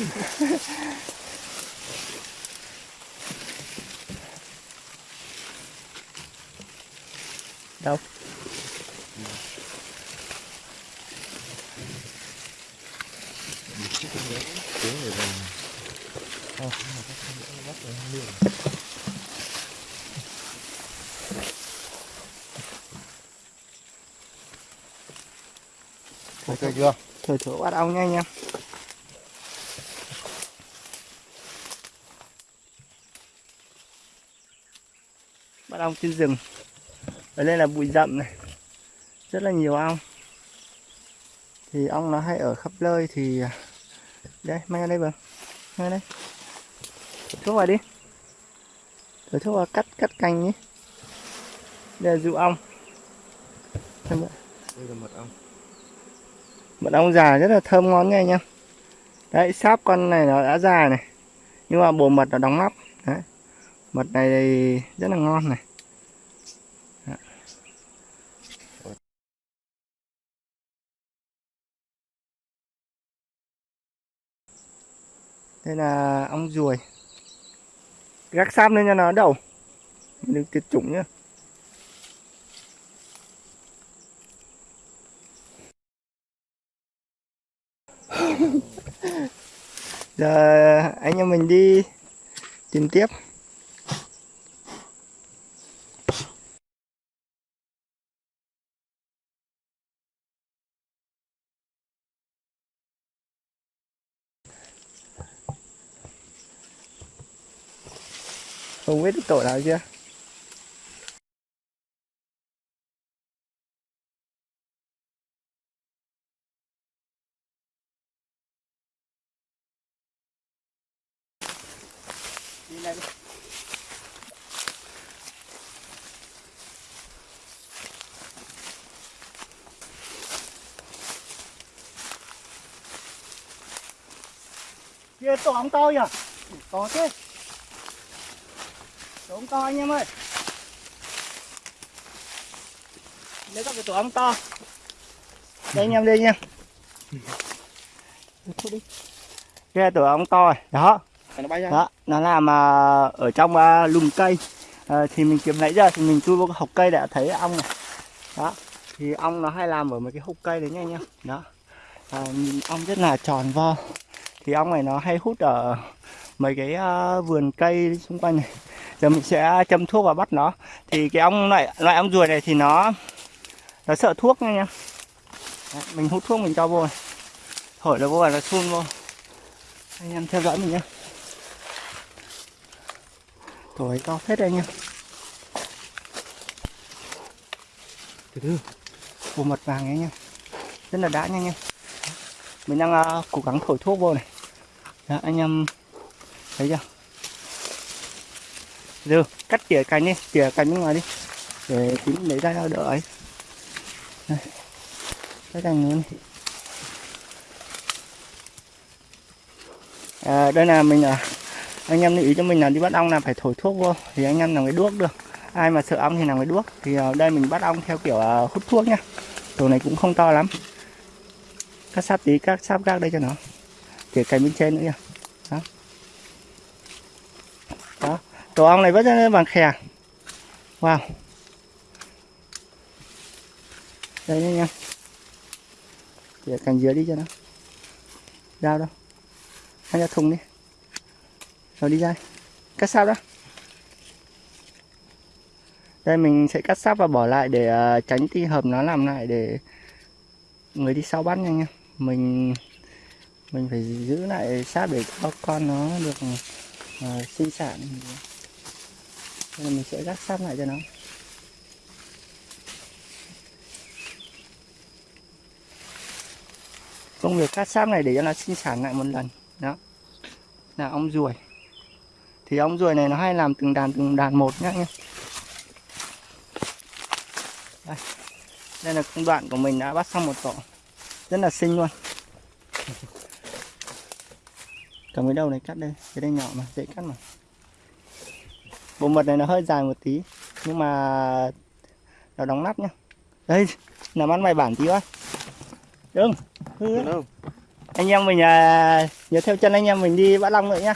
đâu? Ok chưa? Thử thử bắt ong nha anh em bắt ong trên rừng. Ở đây là bụi rậm này. Rất là nhiều ong. Thì ong nó hay ở khắp nơi thì đây mang ra đây vâng mang ra đây. Thuốc vào đi. Thử thuốc vào cắt cắt cành nhé. Đây là dụ ong. Đây. Là mật ong. Mật ong già rất là thơm ngon nha anh em. Đấy sáp con này nó đã già này. Nhưng mà bộ mật nó đóng nắp. Đấy mật này rất là ngon này. Đây là ong ruồi. Gác sáp lên cho nó đầu đừng tuyệt chủng nhá. Giờ anh em mình đi tìm tiếp. Không biết tội nào chưa? Này kia tổ ong to nhỉ to thế ong to anh em ơi. Lấy các cái tổ ong to. Đây anh em đây nha. Thôi đi. Kia tổ ong to này. Đó. Nó bay ra. Đó nó làm à, ở trong à, lùm cây. À, thì mình kiếm nãy giờ thì mình chui vô cái hốc cây đã thấy ong này. Đó thì ong nó hay làm ở mấy cái hốc cây đấy nha anh em. Đó. À, nhìn ong rất là tròn vo. Thì ong này nó hay hút ở mấy cái à, vườn cây xung quanh này giờ mình sẽ châm thuốc và bắt nó. Thì cái ong loại loại ong ruồi này thì nó nó sợ thuốc nha anh em Đấy, mình hút thuốc mình cho vô này. thổi nó vô là nó phun vô. Anh em theo dõi mình nhé Tuổi to phết đây em Từ từ Bộ mật vàng anh em Rất là đã nha anh em Mình đang uh, cố gắng thổi thuốc vô này. Đó, Anh em Thấy chưa? Từ cắt tỉa cành đi Tỉa cành bên ngoài đi. Để tí lấy ra đỡ ấy. Cái cành nữa này à, Đây là mình à, anh em lưu ý cho mình là đi bắt ong là phải thổi thuốc vô thì anh em làm cái đuốc được. Ai mà sợ ong thì làm cái đuốc. Thì à, đây mình bắt ong theo kiểu à, hút thuốc nhá tổ này cũng không to lắm. Cắt sáp tí các sáp gác đây cho nó. Tỉa cành bên trên nữa nha. Đó tổ ong này vẫn rất vàng khè wow. Đây nha nha để cành dưới đi cho nó. Dao đâu hay ra thùng đi. Rồi đi ra. Cắt sáp đó. Đây mình sẽ cắt sáp và bỏ lại để uh, tránh ti hợp nó làm lại để người đi sau bắt nhanh nha mình mình phải giữ lại sáp để cho con nó được uh, sinh sản nên mình sẽ gác sáp lại cho nó. Công việc cắt sáp này để cho nó sinh sản lại một lần. Đó. Là ong ruồi. Thì ong ruồi này nó hay làm từng đàn từng đàn một nhá nhé đây. đây là công đoạn của mình đã bắt xong một tổ. Rất là xinh luôn. Cầm cái đầu này cắt đây. Cái đây nhỏ mà, dễ cắt mà bộ mật này nó hơi dài một tí nhưng mà nó đóng nắp nhá. Đây làm ăn bài bản tí quá. Đừng anh em mình à, nhớ theo chân anh em mình đi bắt long nữa nhá